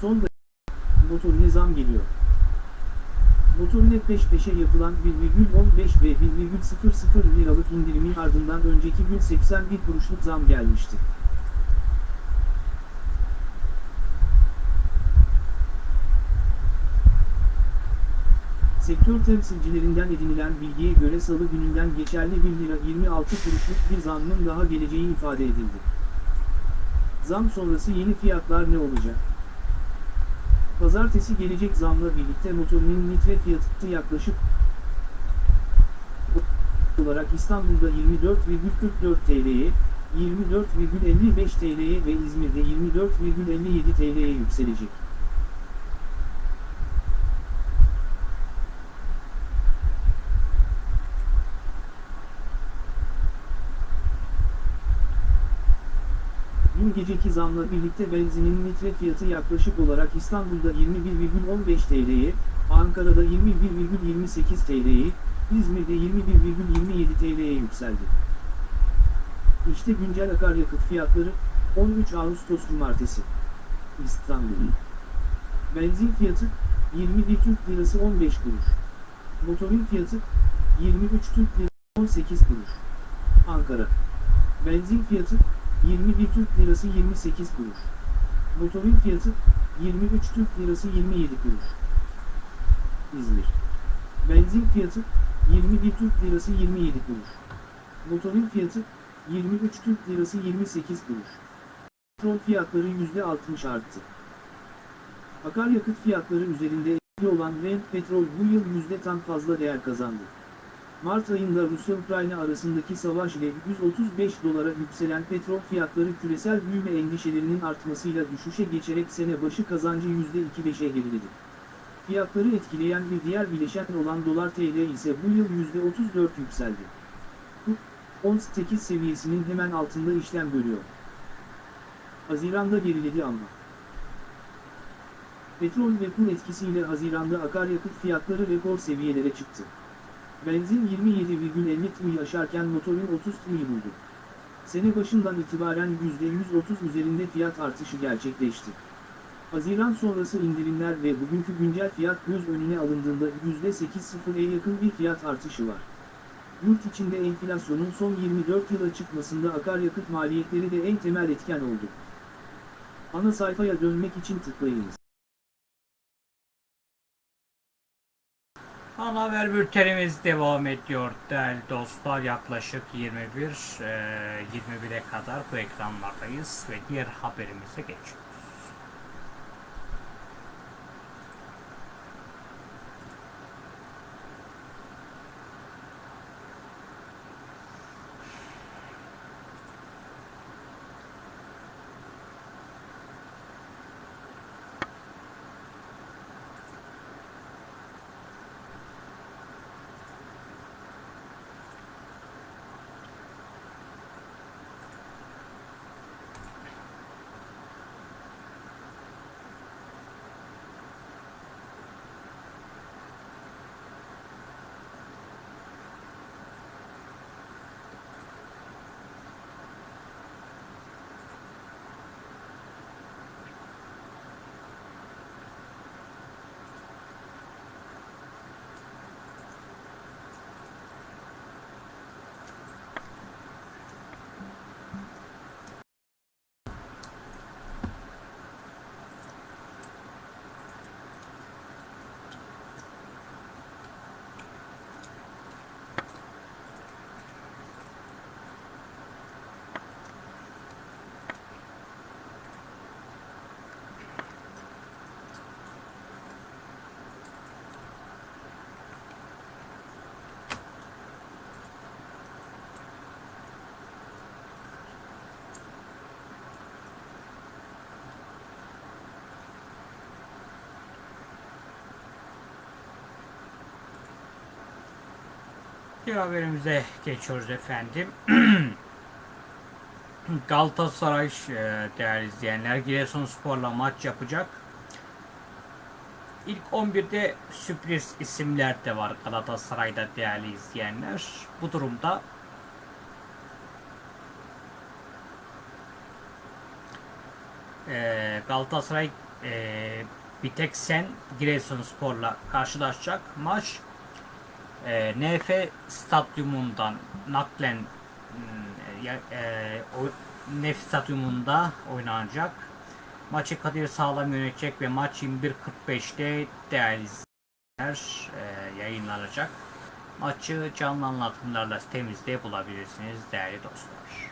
Son dakika motorine zam geliyor. Motorine peş peşe yapılan 1,15 ve 1,00 liralık indirimin ardından önceki gün 81 kuruşluk zam gelmişti. Sektör temsilcilerinden edinilen bilgiye göre salı gününden geçerli 1 lira 26 kuruşluk bir zammın daha geleceği ifade edildi. Zam sonrası yeni fiyatlar ne olacak? Pazartesi gelecek zamla birlikte motorinin litre fiyatı yaklaşık olarak İstanbul'da 24,44 TL'ye, 24,55 TL'ye ve İzmir'de 24,57 TL'ye yükselecek. Dün geceki zamla birlikte benzinin litre fiyatı yaklaşık olarak İstanbul'da 21,15 TL'ye, Ankara'da 21,28 TL'ye, İzmir'de 21,27 TL'ye yükseldi. İşte güncel akaryakıt fiyatları 13 Ağustos Cumartesi. İstanbul. Benzin fiyatı 21 Türk Lirası 15 kuruş. Motorin fiyatı 23 Türk Lirası 18 kuruş. Ankara. Benzin fiyatı 21 Türk Lirası 28 kuruş. Motorin fiyatı 23 Türk Lirası 27 kuruş. İzmir. Benzin fiyatı 21 Türk Lirası 27 kuruş. Motorin fiyatı 23 Türk Lirası 28 kuruş. Petrol fiyatları %60 arttı. Akaryakıt fiyatları üzerinde etkili olan Brent petrol bu yıl %tan fazla değer kazandı. Mart ayında Rusya-Ukrayna arasındaki savaş ile 135 dolara yükselen petrol fiyatları küresel büyüme endişelerinin artmasıyla düşüşe geçerek sene başı kazancı %2-5'e geriledi. Fiyatları etkileyen bir diğer bileşen olan dolar TL ise bu yıl %34 yükseldi. Bu, 18 seviyesinin hemen altında işlem görüyor. Haziran'da geriledi ama. Petrol ve kur etkisiyle Haziran'da akaryakıt fiyatları rekor seviyelere çıktı. Benzin 27,50 TL'yi aşarken motorin 30 TL'yi buldu. Sene başından itibaren %130 üzerinde fiyat artışı gerçekleşti. Haziran sonrası indirimler ve bugünkü güncel fiyat göz önüne alındığında %8.0'e yakın bir fiyat artışı var. Yurt içinde enflasyonun son 24 yıla çıkmasında akaryakıt maliyetleri de en temel etken oldu. Ana sayfaya dönmek için tıklayınız. Ana haber bültenimiz devam ediyor değerli dostlar. Yaklaşık 21 e, 21'e kadar bu ekranlardayız ve diğer haberimize geçiyoruz. Diğer haberimize geçiyoruz efendim. Galatasaray e, değerli izleyenler Giresunspor'la maç yapacak. İlk 11'de sürpriz isimler de var Galatasaray'da değerli izleyenler. Bu durumda e, Galatasaray e, bir tek sen Giresunspor'la karşılaşacak. Maç e, NF stadyumundan naklen hmm, e, o NF stadyumunda oynanacak. Maçı Kadir Sağlam yönetecek ve maç 21.45'te değerli izleyenler e, yayınlanacak. Maçı canlı anlatımlarla sitemizde bulabilirsiniz değerli dostlar.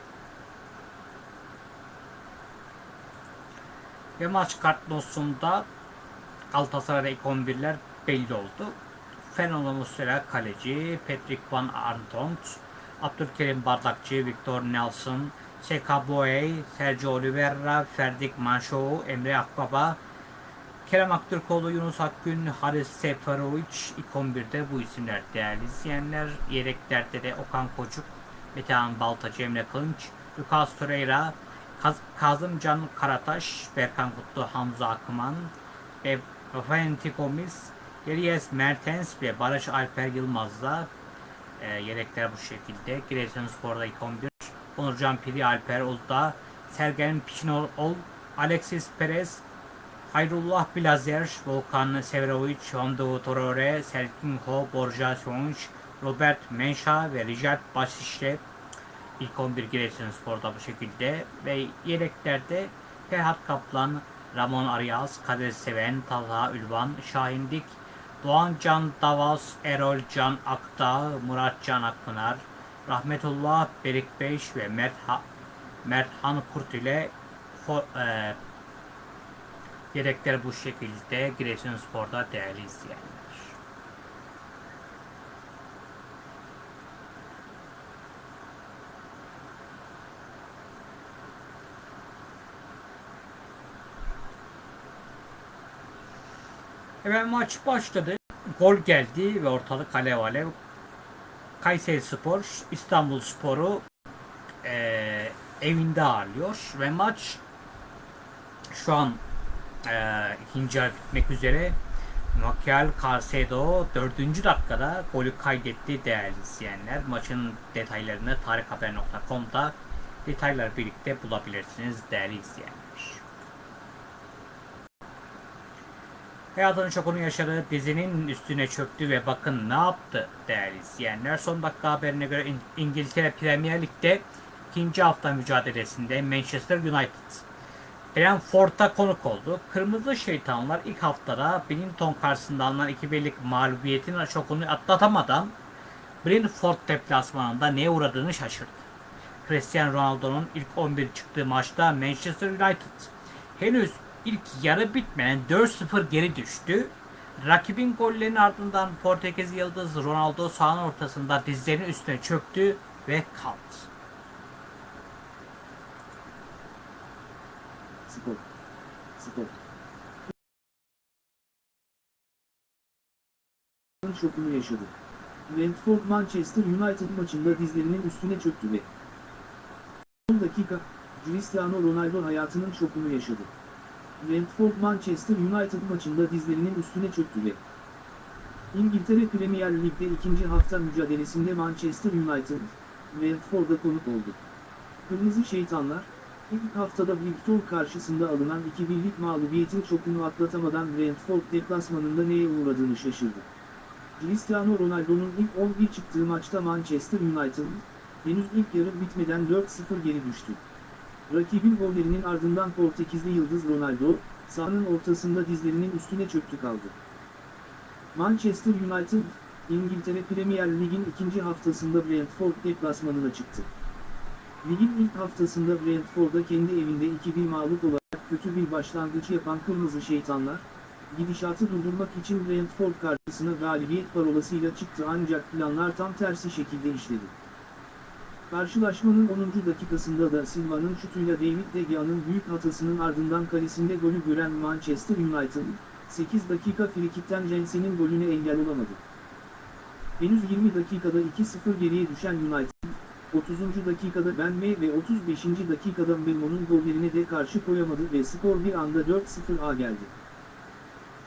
Ve maç kartnosunda Galatasaray'da ilk 11'ler belli oldu. Fernando Muslera kaleci, Patrick Van Arnont, Abdülkerim Bardakçı, Victor Nelson, Seka Boey, Sergio Oliveira, Ferdik Manşo, Emre Akbaba, Kerem Aktürkoğlu, Yunus Akgün, Haris Seferovic ilk 11'de bu isimler değerli izleyenler. Yedeklerde de Okan Koçuk, Metehan Baltacı, Emre Kılınç, Lucas Torreira, Kaz Kazımcan Karataş, Berkan Kutlu, Hamza Akman ve Valentin Gomis, Elias Mertens ve Barış Alper Yılmaz'la e, yedekler bu şekilde. Giresunspor'da ilk 11. Onurcan Piri, Alper Uludağ, Sergen Piçinol, Alexis Perez, Hayrullah Blazer, Volkan Severovic, Hondo Torore, Serkinho, Borja Sonç, Robert Menşa ve Richard Basiş'le ilk 11 Giresunspor'da bu şekilde ve yedeklerde Ferhat Kaplan, Ramon Arias, Kadir Seven, Talha Ülvan, Şahin Dik, Doğan Can Davas, Erol Can Akdağ, Murat Can Akpınar, Rahmetullah Berik Beş ve Mert, ha Mert Han Kurt ile fo- e, yedekler bu şekilde Giresunspor'da değerli izleyenler. Evet maç başladı. Gol geldi ve ortalık alev alev. Kayseri Spor, İstanbul Spor'u eee, evinde ağırlıyor ve maç şu an eee ikinci bitmek üzere. Makyal Carcedo 4. dakikada golü kaydetti değerli izleyenler. Maçın detaylarını tarikhaber.com'da detaylar birlikte bulabilirsiniz değerli izleyenler. Hayatının şokunu yaşadığı dizinin üstüne çöktü ve bakın ne yaptı değerli izleyenler. Son dakika haberine göre İng- İngiltere Premier Lig'de ikinci hafta mücadelesinde Manchester United Brentford'a konuk oldu. Kırmızı Şeytanlar ilk haftada Binnington karşısında alınan 2-1'lik mağlubiyetin şokunu atlatamadan Brentford deplasmanında neye uğradığını şaşırdı. Cristiano Ronaldo'nun ilk 11 çıktığı maçta Manchester United henüz ilk yarı bitmeden 4-0 geri düştü. Rakibin gollerinin ardından Portekiz yıldız Ronaldo sahanın ortasında dizlerinin üstüne çöktü ve kaldı. Spor. Spor. şokunu yaşadı. Brentford Manchester United maçında dizlerinin üstüne çöktü ve 10 dakika Cristiano Ronaldo hayatının şokunu yaşadı. Brentford Manchester United maçında dizlerinin üstüne çöktü ve İngiltere Premier Lig'de ikinci hafta mücadelesinde Manchester United, Brentford'a konuk oldu. Kırmızı Şeytanlar, ilk haftada Brighton karşısında alınan 2-1'lik mağlubiyetin şokunu atlatamadan Brentford deplasmanında neye uğradığını şaşırdı. Cristiano Ronaldo'nun ilk 11 çıktığı maçta Manchester United, henüz ilk yarı bitmeden 4-0 geri düştü. Rakibin gollerinin ardından Portekizli yıldız Ronaldo, sahanın ortasında dizlerinin üstüne çöktü kaldı. Manchester United, İngiltere Premier Lig'in ikinci haftasında Brentford deplasmanına çıktı. Ligin ilk haftasında Brentford'a kendi evinde 2-1 mağlup olarak kötü bir başlangıç yapan Kırmızı Şeytanlar, gidişatı durdurmak için Brentford karşısına galibiyet parolasıyla çıktı ancak planlar tam tersi şekilde işledi. Karşılaşmanın 10. dakikasında da Silva'nın şutuyla David De Gea'nın büyük hatasının ardından kalesinde golü gören Manchester United, 8 dakika frikikten Jensen'in golüne engel olamadı. Henüz 20 dakikada 2-0 geriye düşen United, 30. dakikada Ben Mee ve 35. dakikada Memo'nun gollerine de karşı koyamadı ve skor bir anda 4-0'a geldi.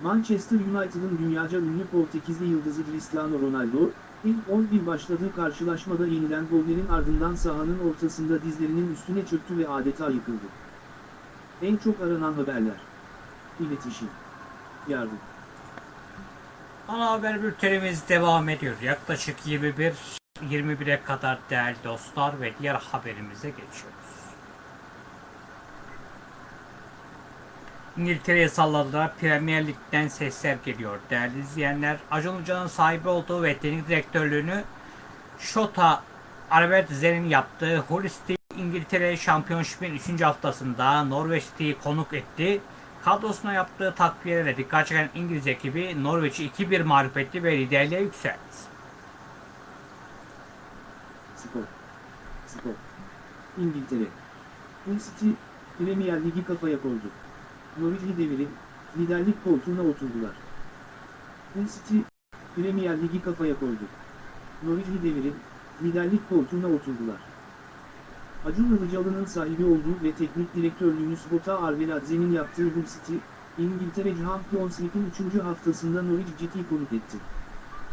Manchester United'ın dünyaca ünlü Portekizli yıldızı Cristiano Ronaldo, ilk 11 başladığı karşılaşmada yenilen gollerin ardından sahanın ortasında dizlerinin üstüne çöktü ve adeta yıkıldı. En çok aranan haberler. İletişim. Yardım. Ana haber bültenimiz devam ediyor. Yaklaşık 21 21'e kadar değerli dostlar ve diğer haberimize geçiyoruz. İngiltere'ye salladılar. Premier Lig'den sesler geliyor. Değerli izleyenler, Acun Hoca'nın sahibi olduğu ve teknik direktörlüğünü Şota Albert Zer'in yaptığı Hull İngiltere Şampiyonşip'in 3. haftasında Norwich City'yi konuk etti. Kadrosuna yaptığı takviyelerle dikkat çeken İngiliz ekibi Norwich'i 2-1 mağlup etti ve liderliğe yükseldi. Spor. Spor. İngiltere. Hull City, Premier Ligi kafaya koydu. Norwich'i devirip, liderlik koltuğuna oturdular. Hull Premier Ligi kafaya koydu. Norwich'i devirip, liderlik koltuğuna oturdular. Acun Ilıcalı'nın sahibi olduğu ve teknik direktörlüğünü Spota Arveladze'nin yaptığı Hull City, İngiltere Champions League'in 3. haftasında Norwich City'yi konuk etti.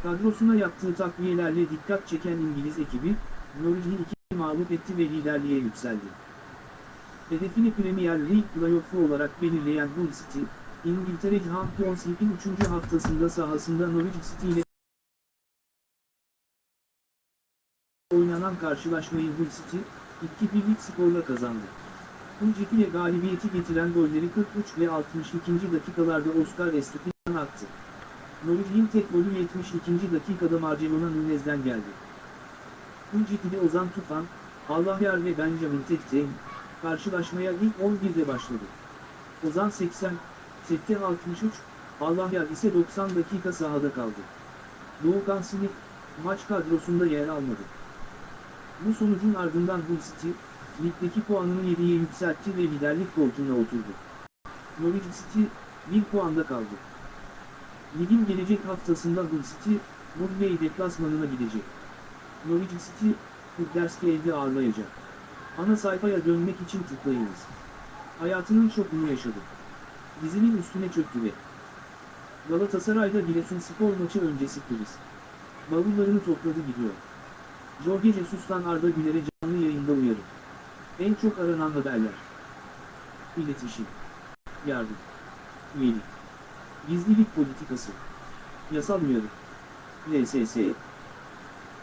Kadrosuna yaptığı takviyelerle dikkat çeken İngiliz ekibi, Norwich'i iki mağlup etti ve liderliğe yükseldi. Hedefini Premier League playoff'u olarak belirleyen Hull City, İngiltere Champions League'in 3. haftasında sahasında Norwich City ile oynanan karşılaşmayı Hull City, 2-1'lik skorla kazandı. Hull City'ye galibiyeti getiren golleri 43 ve 62. dakikalarda Oscar Estupiñán attı. Norwich'in tek golü 72. dakikada Marcelona Nunez'den geldi. Hull City'de Ozan Tufan, Allahyar ve Benjamin Tekteyn, karşılaşmaya ilk 11'de başladı. Ozan 80, Tekte 63, Allahyar ise 90 dakika sahada kaldı. Doğukan Sinik, maç kadrosunda yer almadı. Bu sonucun ardından Hull City, ligdeki puanını 7'ye yükseltti ve liderlik koltuğuna oturdu. Norwich City, 1 puanda kaldı. Ligin gelecek haftasında Hull City, Woodley deplasmanına gidecek. Norwich City, Huddersfield'i ağırlayacak. Ana sayfaya dönmek için tıklayınız. Hayatının şokunu yaşadı. Dizinin üstüne çöktü ve Galatasaray'da Giresunspor maçı öncesi kriz. Bavullarını topladı gidiyor. Jorge Jesus'tan Arda Güler'e canlı yayında uyarı. En çok aranan haberler. İletişim. Yardım. Üyelik. Gizlilik politikası. Yasal uyarı. LSS.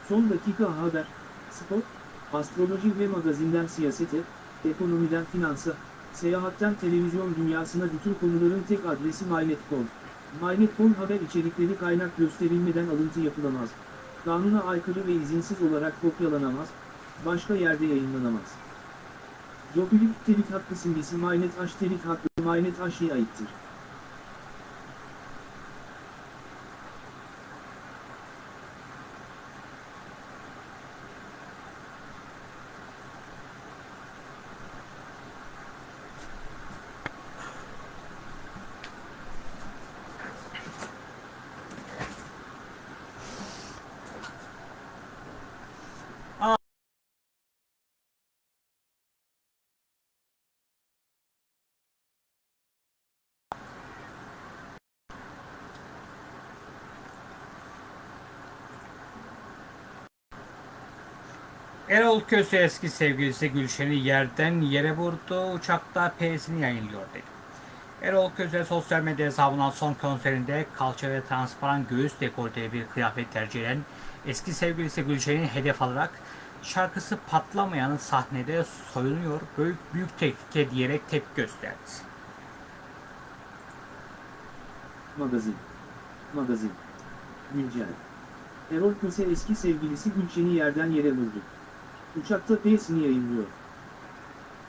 Son dakika haber. Spor. Astroloji ve magazinden siyasete, ekonomiden finansa, Seyahatten televizyon dünyasına bütün konuların tek adresi MyNet.com. MyNet.com haber içerikleri kaynak gösterilmeden alıntı yapılamaz. Kanuna aykırı ve izinsiz olarak kopyalanamaz, başka yerde yayınlanamaz. Jopilik telif hakkı simgesi MyNet telif hakkı MyNet aittir. Erol Köse eski sevgilisi Gülşen'i yerden yere vurdu. Uçakta P'sini yayınlıyor dedi. Erol Köse sosyal medya hesabından son konserinde kalça ve transparan göğüs dekolteli bir kıyafet tercih eden eski sevgilisi Gülşen'i hedef alarak şarkısı patlamayan sahnede soyunuyor, büyük, büyük tehlike diyerek tepki gösterdi. Magazin. Magazin. Güncel. Erol Köse eski sevgilisi Gülşen'i yerden yere vurdu. Uçakta P'sini yayınlıyor.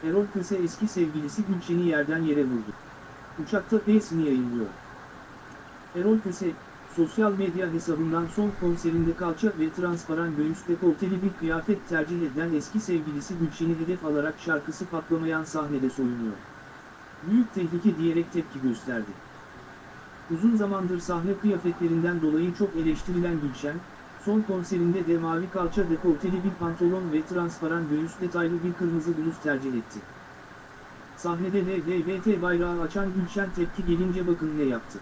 Erol Köse eski sevgilisi Gülşen'i yerden yere vurdu. Uçakta P'sini yayınlıyor. Erol Köse, sosyal medya hesabından son konserinde kalça ve transparan göğüs dekolteli bir kıyafet tercih eden eski sevgilisi Gülşen'i hedef alarak şarkısı patlamayan sahnede soyunuyor. Büyük tehlike diyerek tepki gösterdi. Uzun zamandır sahne kıyafetlerinden dolayı çok eleştirilen Gülşen, son konserinde de mavi kalça dekolteli bir pantolon ve transparan göğüs detaylı bir kırmızı bluz tercih etti. Sahnede LGBT bayrağı açan Gülşen tepki gelince bakın ne yaptı.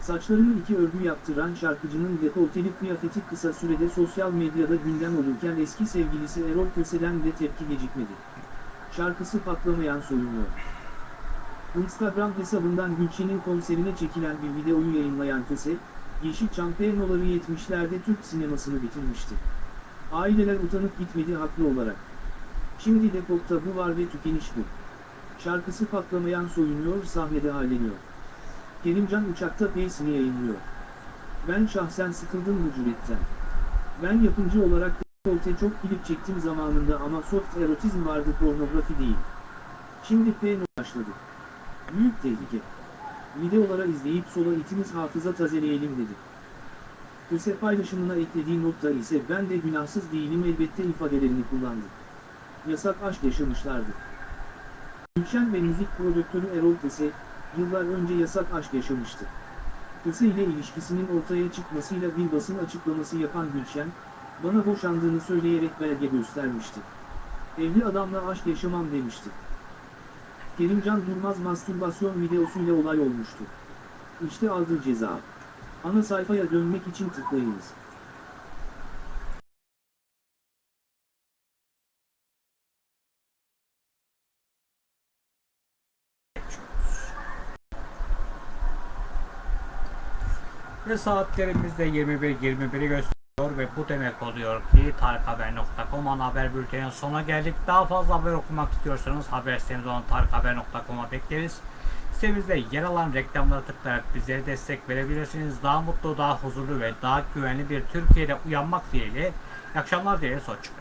Saçlarını iki örgü yaptıran şarkıcının dekolteli kıyafeti kısa sürede sosyal medyada gündem olurken eski sevgilisi Erol Köse'den de tepki gecikmedi. Şarkısı patlamayan soyunuyor. Instagram hesabından Gülşen'in konserine çekilen bir videoyu yayınlayan Köse, Yeşilçam Penoları 70'lerde Türk sinemasını bitirmişti. Aileler utanıp gitmedi haklı olarak. Şimdi de pop tabu var ve tükeniş bu. Şarkısı patlamayan soyunuyor sahnede halleniyor. Kerimcan uçakta P'sini yayınlıyor. Ben şahsen sıkıldım bu cüretten. Ben yapımcı olarak dekolte çok klip çektim zamanında ama soft erotizm vardı pornografi değil. Şimdi P başladı. Büyük tehlike. Videolara izleyip sola itimiz hafıza tazeleyelim dedi. Köse paylaşımına eklediği notta ise ben de günahsız değilim elbette ifadelerini kullandı. Yasak aşk yaşamışlardı. Gülşen ve müzik prodüktörü Erol Köse, yıllar önce yasak aşk yaşamıştı. Köse ile ilişkisinin ortaya çıkmasıyla bir basın açıklaması yapan Gülşen, bana boşandığını söyleyerek belge göstermişti. Evli adamla aşk yaşamam demişti. Kerimcan Durmaz mastürbasyon videosuyla olay olmuştu. İşte aldığı ceza. Ana sayfaya dönmek için tıklayınız. Ve saatlerimizde 21.21'i gösteriyor ve bu demek oluyor ki tarikhaber.com ana haber bültenin sonuna geldik. Daha fazla haber okumak istiyorsanız haber sitemiz olan tarikhaber.com'a bekleriz. Sitemizde yer alan reklamlara tıklayarak bizlere destek verebilirsiniz. Daha mutlu, daha huzurlu ve daha güvenli bir Türkiye'de uyanmak dileğiyle. İyi akşamlar dileriz. Hoşçakalın.